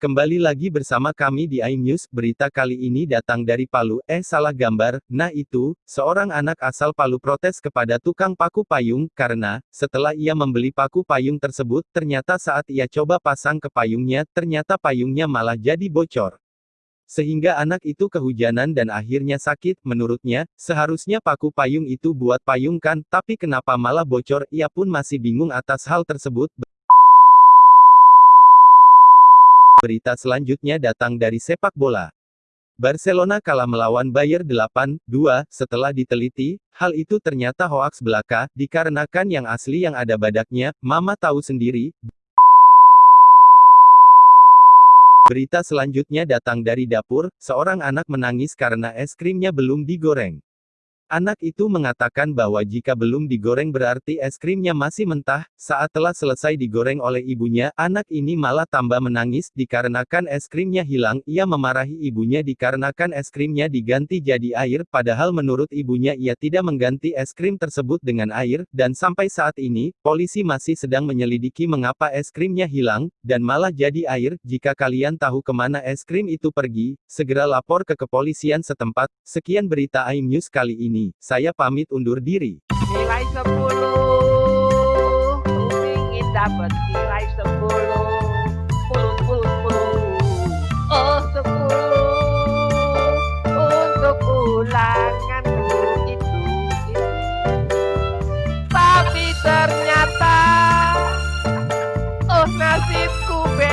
Kembali lagi bersama kami di iNews, berita kali ini datang dari Palu, eh salah gambar, nah itu, seorang anak asal Palu protes kepada tukang paku payung, karena, setelah ia membeli paku payung tersebut, ternyata saat ia coba pasang ke payungnya, ternyata payungnya malah jadi bocor. Sehingga anak itu kehujanan dan akhirnya sakit, menurutnya, seharusnya paku payung itu buat payung kan, tapi kenapa malah bocor, ia pun masih bingung atas hal tersebut. Berita selanjutnya datang dari sepak bola. Barcelona kalah melawan Bayer 8-2, setelah diteliti, hal itu ternyata hoaks belaka, dikarenakan yang asli yang ada badaknya, mama tahu sendiri. Berita selanjutnya datang dari dapur, seorang anak menangis karena es krimnya belum digoreng. Anak itu mengatakan bahwa jika belum digoreng berarti es krimnya masih mentah, saat telah selesai digoreng oleh ibunya, anak ini malah tambah menangis, dikarenakan es krimnya hilang, ia memarahi ibunya dikarenakan es krimnya diganti jadi air, padahal menurut ibunya ia tidak mengganti es krim tersebut dengan air, dan sampai saat ini, polisi masih sedang menyelidiki mengapa es krimnya hilang, dan malah jadi air, jika kalian tahu ke mana es krim itu pergi, segera lapor ke kepolisian setempat, sekian berita iNews kali ini ini, saya pamit undur diri. Nilai 10. Ingin dapat nilai 10. Ternyata, oh nasibku be.